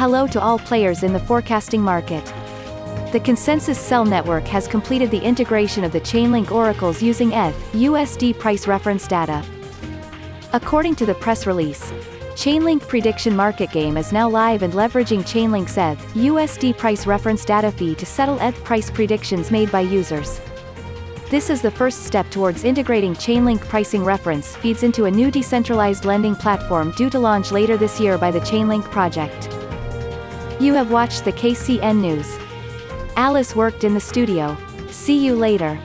Hello to all players in the forecasting market. The Consensus Cell Network has completed the integration of the Chainlink oracles using ETH, USD price reference data. According to the press release, Chainlink Prediction Market Game is now live and leveraging Chainlink's ETH, USD price reference data fee to settle ETH price predictions made by users. This is the first step towards integrating Chainlink pricing reference feeds into a new decentralized lending platform due to launch later this year by the Chainlink project. You have watched the KCN News. Alice worked in the studio. See you later.